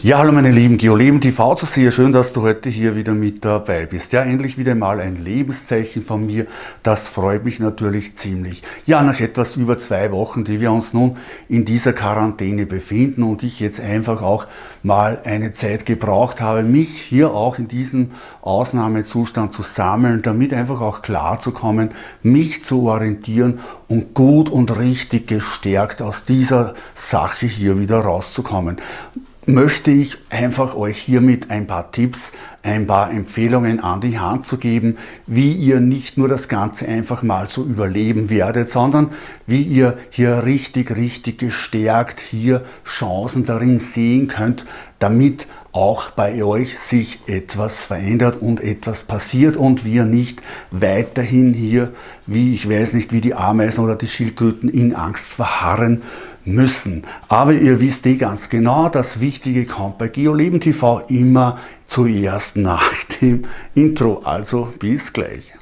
Ja, hallo meine lieben GeoLeben TV zu sehr schön, dass du heute hier wieder mit dabei bist. Ja, endlich wieder mal ein Lebenszeichen von mir. Das freut mich natürlich ziemlich. Ja, nach etwas über zwei Wochen, die wir uns nun in dieser Quarantäne befinden und ich jetzt einfach auch mal eine Zeit gebraucht habe, mich hier auch in diesem Ausnahmezustand zu sammeln, damit einfach auch klar zu kommen, mich zu orientieren und gut und richtig gestärkt aus dieser Sache hier wieder rauszukommen möchte ich einfach euch hiermit ein paar Tipps, ein paar Empfehlungen an die Hand zu geben, wie ihr nicht nur das Ganze einfach mal so überleben werdet, sondern wie ihr hier richtig, richtig gestärkt hier Chancen darin sehen könnt, damit auch bei euch sich etwas verändert und etwas passiert und wir nicht weiterhin hier, wie ich weiß nicht, wie die Ameisen oder die Schildkröten in Angst verharren müssen. Aber ihr wisst eh ganz genau, das Wichtige kommt bei GeoLeben TV immer zuerst nach dem Intro. Also bis gleich.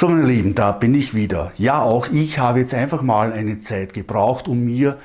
So meine Lieben, da bin ich wieder. Ja, auch ich habe jetzt einfach mal eine Zeit gebraucht, um mir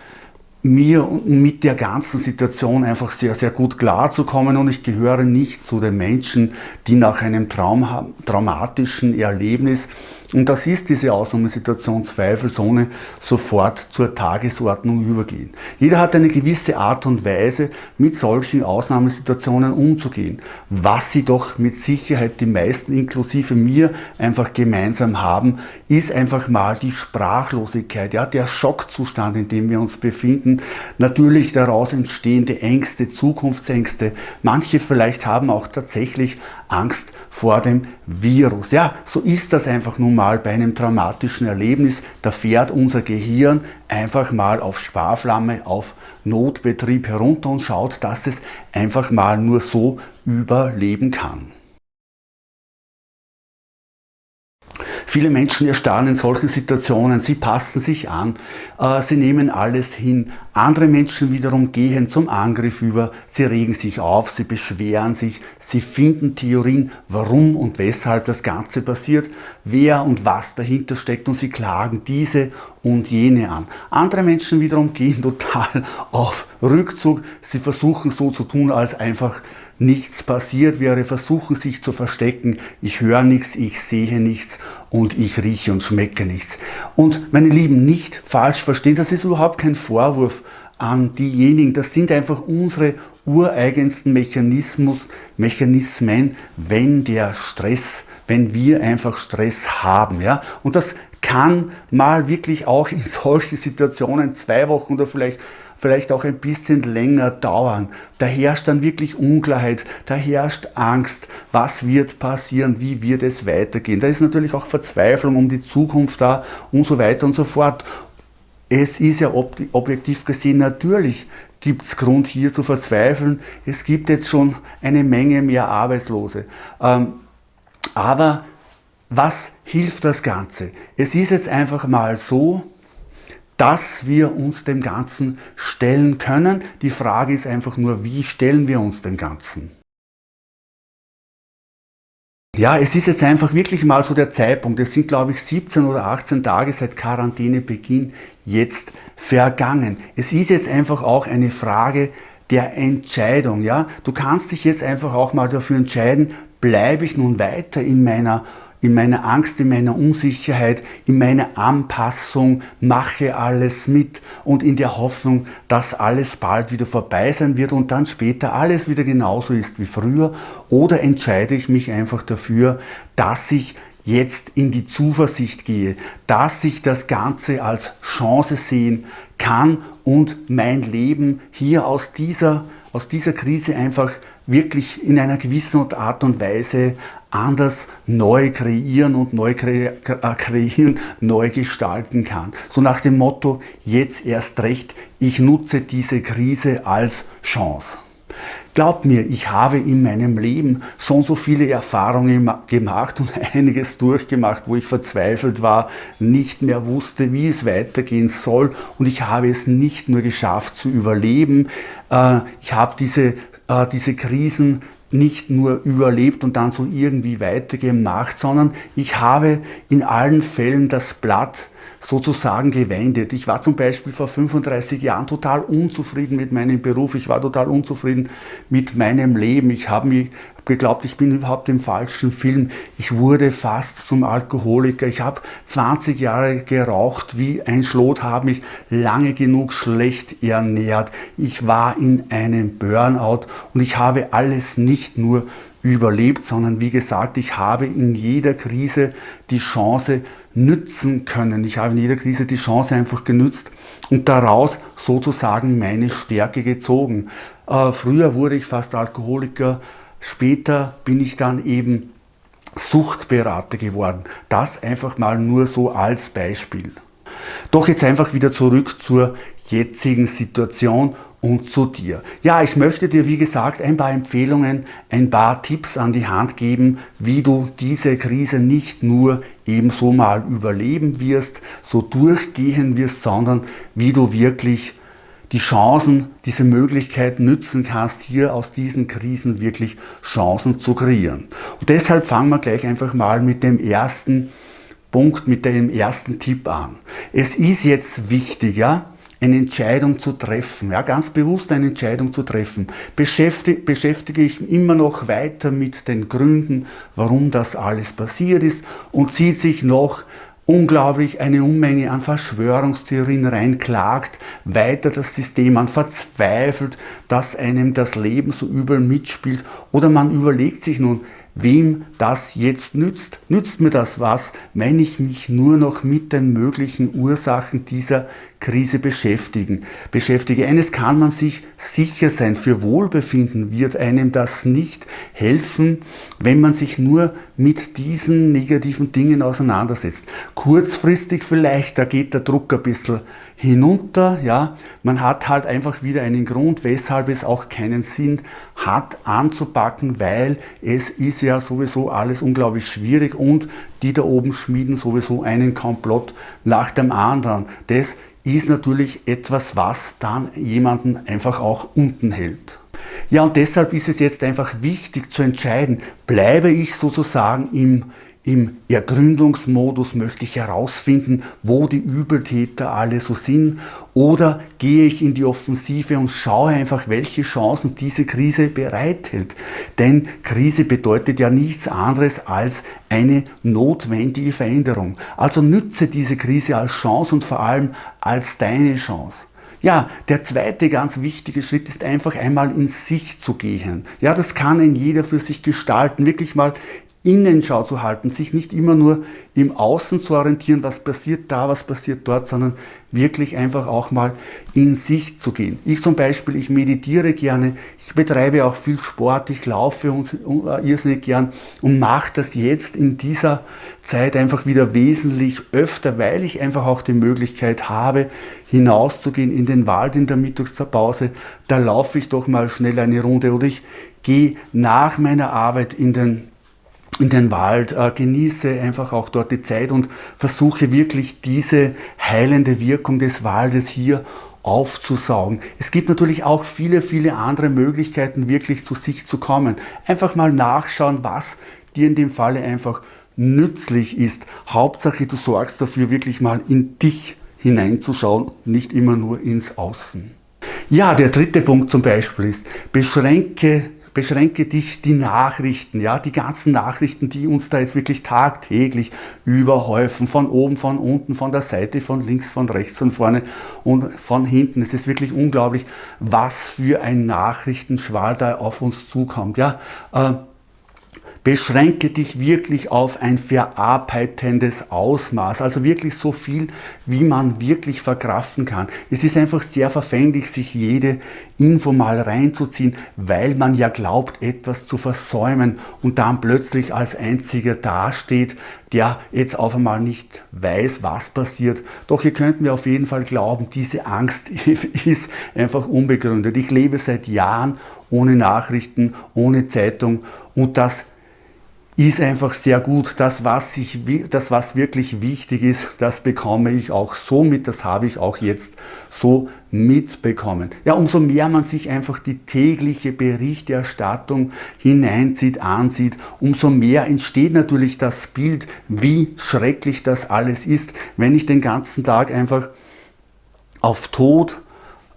mir mit der ganzen Situation einfach sehr, sehr gut klarzukommen. Und ich gehöre nicht zu den Menschen, die nach einem Traum, traumatischen Erlebnis und das ist diese Ausnahmesituation zweifelsohne sofort zur Tagesordnung übergehen. Jeder hat eine gewisse Art und Weise, mit solchen Ausnahmesituationen umzugehen. Was sie doch mit Sicherheit die meisten, inklusive mir, einfach gemeinsam haben, ist einfach mal die Sprachlosigkeit, ja, der Schockzustand, in dem wir uns befinden. Natürlich daraus entstehende Ängste, Zukunftsängste. Manche vielleicht haben auch tatsächlich Angst vor dem Virus. Ja, so ist das einfach nun mal bei einem traumatischen Erlebnis. Da fährt unser Gehirn einfach mal auf Sparflamme, auf Notbetrieb herunter und schaut, dass es einfach mal nur so überleben kann. Viele Menschen erstarren in solchen Situationen, sie passen sich an, äh, sie nehmen alles hin. Andere Menschen wiederum gehen zum Angriff über, sie regen sich auf, sie beschweren sich, sie finden Theorien, warum und weshalb das Ganze passiert, wer und was dahinter steckt. Und sie klagen diese und jene an. Andere Menschen wiederum gehen total auf Rückzug, sie versuchen so zu tun, als einfach nichts passiert wäre, versuchen sich zu verstecken, ich höre nichts, ich sehe nichts und ich rieche und schmecke nichts. Und meine Lieben, nicht falsch verstehen, das ist überhaupt kein Vorwurf an diejenigen, das sind einfach unsere ureigensten Mechanismus, Mechanismen, wenn der Stress, wenn wir einfach Stress haben. Ja? Und das kann mal wirklich auch in solchen Situationen zwei Wochen oder vielleicht vielleicht auch ein bisschen länger dauern. Da herrscht dann wirklich Unklarheit, da herrscht Angst, was wird passieren, wie wird es weitergehen. Da ist natürlich auch Verzweiflung um die Zukunft da und so weiter und so fort. Es ist ja objektiv gesehen natürlich gibt es Grund hier zu verzweifeln. Es gibt jetzt schon eine Menge mehr Arbeitslose. Ähm, aber was hilft das Ganze? Es ist jetzt einfach mal so, dass wir uns dem Ganzen stellen können. Die Frage ist einfach nur, wie stellen wir uns dem Ganzen? Ja, es ist jetzt einfach wirklich mal so der Zeitpunkt. Es sind, glaube ich, 17 oder 18 Tage seit Quarantänebeginn jetzt vergangen. Es ist jetzt einfach auch eine Frage der Entscheidung. Ja? Du kannst dich jetzt einfach auch mal dafür entscheiden, bleibe ich nun weiter in meiner in meiner Angst, in meiner Unsicherheit, in meiner Anpassung, mache alles mit und in der Hoffnung, dass alles bald wieder vorbei sein wird und dann später alles wieder genauso ist wie früher? Oder entscheide ich mich einfach dafür, dass ich jetzt in die Zuversicht gehe, dass ich das Ganze als Chance sehen kann und mein Leben hier aus dieser, aus dieser Krise einfach wirklich in einer gewissen Art und Weise anders neu kreieren und neu äh, kreieren, neu gestalten kann. So nach dem Motto, jetzt erst recht, ich nutze diese Krise als Chance. Glaubt mir, ich habe in meinem Leben schon so viele Erfahrungen gemacht und einiges durchgemacht, wo ich verzweifelt war, nicht mehr wusste, wie es weitergehen soll und ich habe es nicht nur geschafft zu überleben, äh, ich habe diese, äh, diese Krisen nicht nur überlebt und dann so irgendwie weitergemacht, sondern ich habe in allen Fällen das Blatt sozusagen gewendet. Ich war zum Beispiel vor 35 Jahren total unzufrieden mit meinem Beruf, ich war total unzufrieden mit meinem Leben. Ich habe mich geglaubt, ich bin überhaupt im falschen Film. Ich wurde fast zum Alkoholiker. Ich habe 20 Jahre geraucht wie ein Schlot, habe mich lange genug schlecht ernährt. Ich war in einem Burnout und ich habe alles nicht nur überlebt, sondern wie gesagt, ich habe in jeder Krise die Chance nützen können. Ich habe in jeder Krise die Chance einfach genützt und daraus sozusagen meine Stärke gezogen. Äh, früher wurde ich fast Alkoholiker, Später bin ich dann eben Suchtberater geworden. Das einfach mal nur so als Beispiel. Doch jetzt einfach wieder zurück zur jetzigen Situation und zu dir. Ja, ich möchte dir wie gesagt ein paar Empfehlungen, ein paar Tipps an die Hand geben, wie du diese Krise nicht nur ebenso mal überleben wirst, so durchgehen wirst, sondern wie du wirklich die Chancen, diese Möglichkeit nützen kannst, hier aus diesen Krisen wirklich Chancen zu kreieren. Und deshalb fangen wir gleich einfach mal mit dem ersten Punkt, mit dem ersten Tipp an. Es ist jetzt wichtig, ja, eine Entscheidung zu treffen, ja, ganz bewusst eine Entscheidung zu treffen. Beschäftige, beschäftige ich immer noch weiter mit den Gründen, warum das alles passiert ist und zieht sich noch unglaublich eine Unmenge an Verschwörungstheorien reinklagt, weiter das System an verzweifelt, dass einem das Leben so übel mitspielt. Oder man überlegt sich nun, wem das jetzt nützt. Nützt mir das was, wenn ich mich nur noch mit den möglichen Ursachen dieser Krise beschäftigen, beschäftige. Eines kann man sich sicher sein, für Wohlbefinden wird einem das nicht helfen, wenn man sich nur mit diesen negativen Dingen auseinandersetzt. Kurzfristig vielleicht, da geht der Druck ein bisschen hinunter, ja, man hat halt einfach wieder einen Grund, weshalb es auch keinen Sinn hat anzupacken, weil es ist ja sowieso alles unglaublich schwierig und die da oben schmieden sowieso einen Komplott nach dem anderen. Das ist natürlich etwas, was dann jemanden einfach auch unten hält. Ja, und deshalb ist es jetzt einfach wichtig zu entscheiden, bleibe ich sozusagen im im Ergründungsmodus möchte ich herausfinden, wo die Übeltäter alle so sind oder gehe ich in die Offensive und schaue einfach, welche Chancen diese Krise bereithält. Denn Krise bedeutet ja nichts anderes als eine notwendige Veränderung. Also nütze diese Krise als Chance und vor allem als deine Chance. Ja, der zweite ganz wichtige Schritt ist einfach einmal in sich zu gehen. Ja, das kann ein jeder für sich gestalten. Wirklich mal Innenschau zu halten, sich nicht immer nur im Außen zu orientieren, was passiert da, was passiert dort, sondern wirklich einfach auch mal in sich zu gehen. Ich zum Beispiel, ich meditiere gerne, ich betreibe auch viel Sport, ich laufe uns äh, irrsinnig gern und mache das jetzt in dieser Zeit einfach wieder wesentlich öfter, weil ich einfach auch die Möglichkeit habe, hinauszugehen in den Wald in der Mittagspause. Da laufe ich doch mal schnell eine Runde oder ich gehe nach meiner Arbeit in den in den Wald, äh, genieße einfach auch dort die Zeit und versuche wirklich diese heilende Wirkung des Waldes hier aufzusaugen. Es gibt natürlich auch viele, viele andere Möglichkeiten, wirklich zu sich zu kommen. Einfach mal nachschauen, was dir in dem Falle einfach nützlich ist. Hauptsache, du sorgst dafür, wirklich mal in dich hineinzuschauen, nicht immer nur ins Außen. Ja, der dritte Punkt zum Beispiel ist, beschränke beschränke dich die Nachrichten, ja, die ganzen Nachrichten, die uns da jetzt wirklich tagtäglich überhäufen, von oben, von unten, von der Seite, von links, von rechts, von vorne und von hinten. Es ist wirklich unglaublich, was für ein Nachrichtenschwall da auf uns zukommt, ja. Äh, Beschränke dich wirklich auf ein verarbeitendes Ausmaß, also wirklich so viel, wie man wirklich verkraften kann. Es ist einfach sehr verfänglich, sich jede Info mal reinzuziehen, weil man ja glaubt, etwas zu versäumen und dann plötzlich als einziger dasteht, der jetzt auf einmal nicht weiß, was passiert. Doch ihr könnt mir auf jeden Fall glauben, diese Angst ist einfach unbegründet. Ich lebe seit Jahren ohne Nachrichten, ohne Zeitung und das ist einfach sehr gut. Das was, ich, das, was wirklich wichtig ist, das bekomme ich auch so mit, das habe ich auch jetzt so mitbekommen. Ja, umso mehr man sich einfach die tägliche Berichterstattung hineinzieht, ansieht, umso mehr entsteht natürlich das Bild, wie schrecklich das alles ist, wenn ich den ganzen Tag einfach auf Tod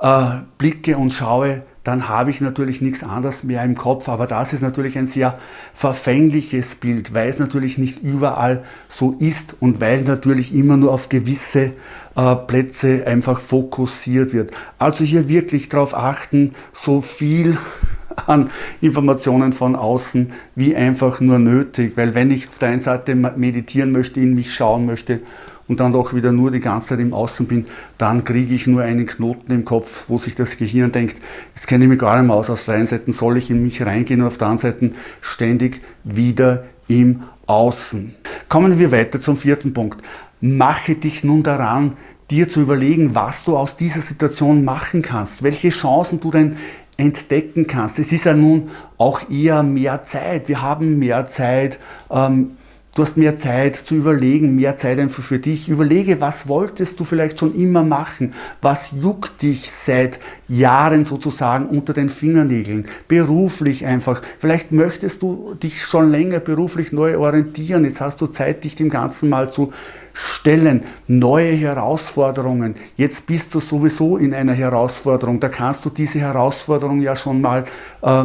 äh, blicke und schaue, dann habe ich natürlich nichts anderes mehr im Kopf. Aber das ist natürlich ein sehr verfängliches Bild, weil es natürlich nicht überall so ist und weil natürlich immer nur auf gewisse äh, Plätze einfach fokussiert wird. Also hier wirklich darauf achten, so viel an Informationen von außen wie einfach nur nötig. Weil wenn ich auf der einen Seite meditieren möchte, in mich schauen möchte und dann doch wieder nur die ganze Zeit im Außen bin, dann kriege ich nur einen Knoten im Kopf, wo sich das Gehirn denkt, jetzt kenne ich mich gar nicht mehr aus, aus der einen Seite soll ich in mich reingehen und auf der anderen Seite ständig wieder im Außen. Kommen wir weiter zum vierten Punkt. Mache dich nun daran, dir zu überlegen, was du aus dieser Situation machen kannst, welche Chancen du denn entdecken kannst. Es ist ja nun auch eher mehr Zeit. Wir haben mehr Zeit. Ähm, Du hast mehr Zeit zu überlegen, mehr Zeit einfach für dich. Überlege, was wolltest du vielleicht schon immer machen? Was juckt dich seit Jahren sozusagen unter den Fingernägeln? Beruflich einfach. Vielleicht möchtest du dich schon länger beruflich neu orientieren. Jetzt hast du Zeit, dich dem Ganzen mal zu stellen. Neue Herausforderungen. Jetzt bist du sowieso in einer Herausforderung. Da kannst du diese Herausforderung ja schon mal äh,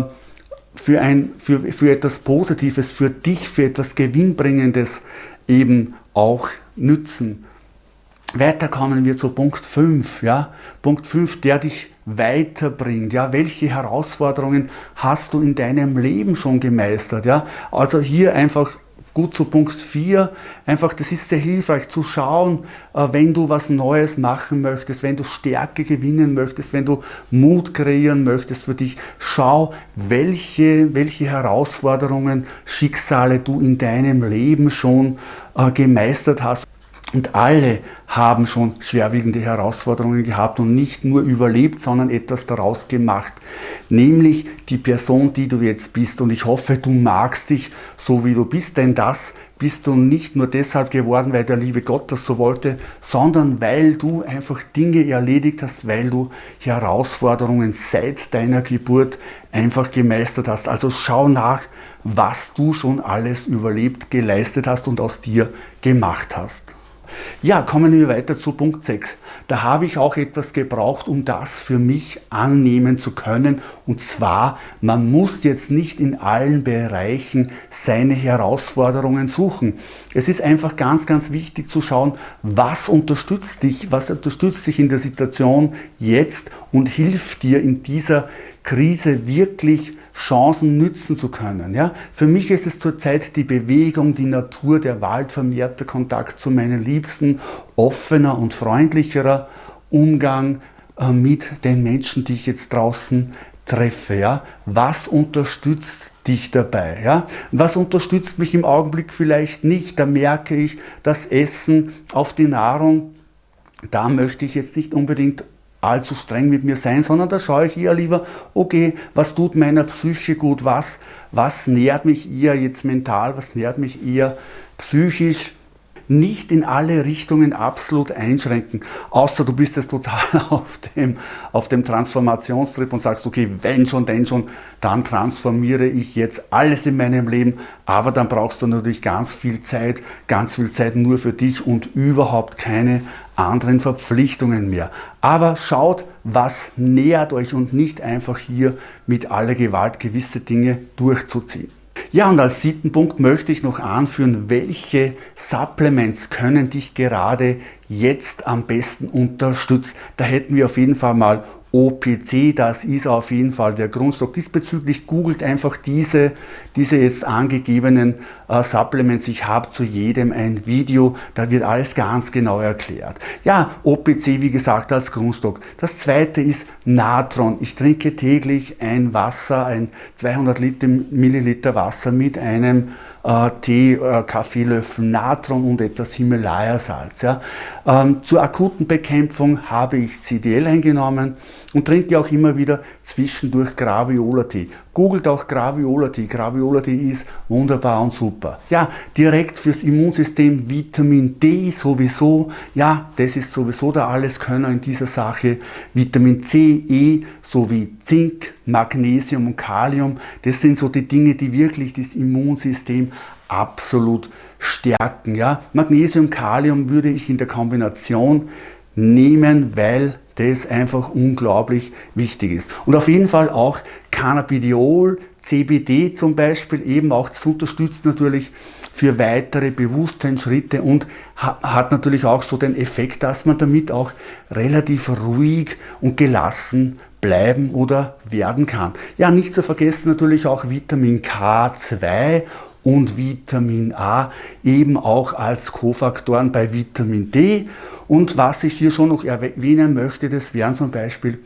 für, ein, für, für etwas Positives, für dich, für etwas Gewinnbringendes eben auch nützen. Weiter kommen wir zu Punkt 5. Ja? Punkt 5, der dich weiterbringt. Ja? Welche Herausforderungen hast du in deinem Leben schon gemeistert? Ja? Also hier einfach gut zu Punkt 4, einfach das ist sehr hilfreich zu schauen, äh, wenn du was Neues machen möchtest, wenn du Stärke gewinnen möchtest, wenn du Mut kreieren möchtest für dich, schau, welche, welche Herausforderungen, Schicksale du in deinem Leben schon äh, gemeistert hast. Und alle haben schon schwerwiegende Herausforderungen gehabt und nicht nur überlebt, sondern etwas daraus gemacht. Nämlich die Person, die du jetzt bist. Und ich hoffe, du magst dich so, wie du bist, denn das bist du nicht nur deshalb geworden, weil der liebe Gott das so wollte, sondern weil du einfach Dinge erledigt hast, weil du Herausforderungen seit deiner Geburt einfach gemeistert hast. Also schau nach, was du schon alles überlebt, geleistet hast und aus dir gemacht hast. Ja, kommen wir weiter zu Punkt 6. Da habe ich auch etwas gebraucht, um das für mich annehmen zu können. Und zwar, man muss jetzt nicht in allen Bereichen seine Herausforderungen suchen. Es ist einfach ganz, ganz wichtig zu schauen, was unterstützt dich, was unterstützt dich in der Situation jetzt und hilft dir in dieser Krise wirklich Chancen nützen zu können. Ja? Für mich ist es zurzeit die Bewegung, die Natur, der Wald, vermehrter Kontakt zu meinen Liebsten, offener und freundlicherer Umgang äh, mit den Menschen, die ich jetzt draußen treffe. Ja? Was unterstützt dich dabei? Ja? Was unterstützt mich im Augenblick vielleicht nicht? Da merke ich, das Essen auf die Nahrung, da möchte ich jetzt nicht unbedingt allzu streng mit mir sein, sondern da schaue ich eher lieber, okay, was tut meiner Psyche gut, was, was nährt mich eher jetzt mental, was nährt mich eher psychisch, nicht in alle Richtungen absolut einschränken, außer du bist jetzt total auf dem, auf dem Transformationstrip und sagst, okay, wenn schon, denn schon, dann transformiere ich jetzt alles in meinem Leben, aber dann brauchst du natürlich ganz viel Zeit, ganz viel Zeit nur für dich und überhaupt keine anderen Verpflichtungen mehr. Aber schaut, was nähert euch und nicht einfach hier mit aller Gewalt gewisse Dinge durchzuziehen. Ja, und als siebten Punkt möchte ich noch anführen, welche Supplements können dich gerade jetzt am besten unterstützen. Da hätten wir auf jeden Fall mal OPC, das ist auf jeden Fall der Grundstock. Diesbezüglich googelt einfach diese, diese jetzt angegebenen äh, Supplements. Ich habe zu jedem ein Video, da wird alles ganz genau erklärt. Ja, OPC, wie gesagt, als Grundstock. Das zweite ist Natron. Ich trinke täglich ein Wasser, ein 200 Liter, Milliliter Wasser mit einem Tee, äh, Kaffeelöffel Natron und etwas Himalaya-Salz. Ja. Ähm, zur akuten Bekämpfung habe ich CDL eingenommen und trinke auch immer wieder zwischendurch Graviola-Tee. Googelt auch Graviola-Tee. Graviola-Tee ist wunderbar und super. Ja, direkt fürs Immunsystem Vitamin D sowieso. Ja, das ist sowieso der Alleskönner in dieser Sache. Vitamin C, E sowie Zink, Magnesium und Kalium. Das sind so die Dinge, die wirklich das Immunsystem absolut stärken. Ja, Magnesium, Kalium würde ich in der Kombination nehmen, weil das einfach unglaublich wichtig ist. Und auf jeden Fall auch Cannabidiol, CBD zum Beispiel, eben auch das unterstützt natürlich für weitere Bewusstseinsschritte und hat natürlich auch so den Effekt, dass man damit auch relativ ruhig und gelassen bleiben oder werden kann. Ja, nicht zu vergessen natürlich auch Vitamin K2 und Vitamin A eben auch als Kofaktoren bei Vitamin D. Und was ich hier schon noch erwähnen möchte, das wären zum Beispiel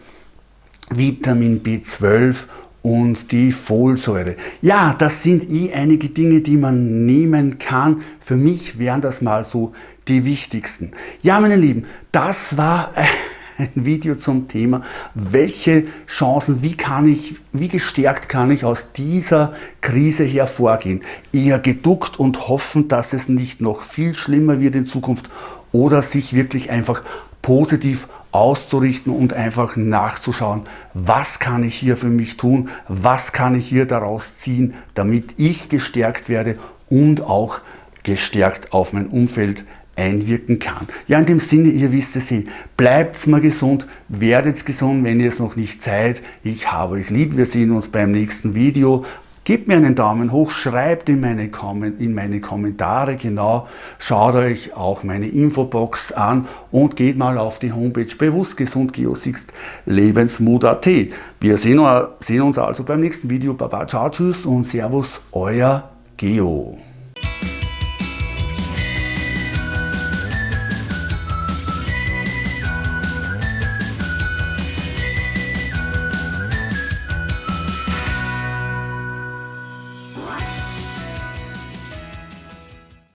Vitamin B12 und die Folsäure. Ja, das sind eh einige Dinge, die man nehmen kann. Für mich wären das mal so die wichtigsten. Ja, meine Lieben, das war ein Video zum Thema, welche Chancen, wie kann ich, wie gestärkt kann ich aus dieser Krise hervorgehen. Eher geduckt und hoffen, dass es nicht noch viel schlimmer wird in Zukunft oder sich wirklich einfach positiv auszurichten und einfach nachzuschauen, was kann ich hier für mich tun, was kann ich hier daraus ziehen, damit ich gestärkt werde und auch gestärkt auf mein Umfeld einwirken kann. Ja, in dem Sinne, ihr wisst es eh, bleibt mal gesund, werdet gesund, wenn ihr es noch nicht seid. Ich habe euch lieb, wir sehen uns beim nächsten Video. Gebt mir einen Daumen hoch, schreibt in meine, in meine Kommentare genau, schaut euch auch meine Infobox an und geht mal auf die Homepage bewusst gesund Geosixt lebensmut.at. Wir sehen, sehen uns also beim nächsten Video. Baba, ciao, tschüss und servus, euer Geo.